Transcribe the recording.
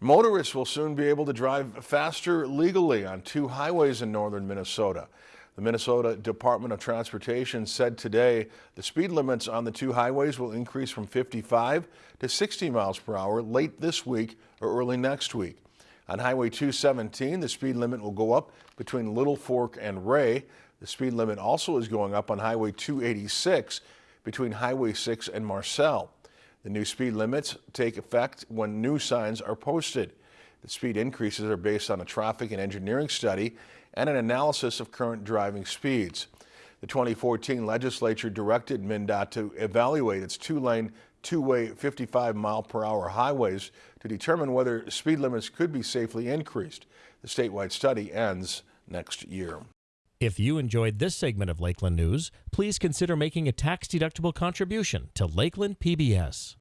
Motorists will soon be able to drive faster legally on two highways in northern Minnesota. The Minnesota Department of Transportation said today the speed limits on the two highways will increase from 55 to 60 miles per hour late this week or early next week. On Highway 217, the speed limit will go up between Littlefork and Ray. The speed limit also is going up on Highway 286 between Highway 6 and Marcell. The new speed limits take effect when new signs are posted. The speed increases are based on a traffic and engineering study and an analysis of current driving speeds. The 2014 legislature directed MnDOT to evaluate its two-lane, two-way 55 mile per hour highways to determine whether speed limits could be safely increased. The statewide study ends next year. If you enjoyed this segment of Lakeland News, please consider making a tax-deductible contribution to Lakeland PBS.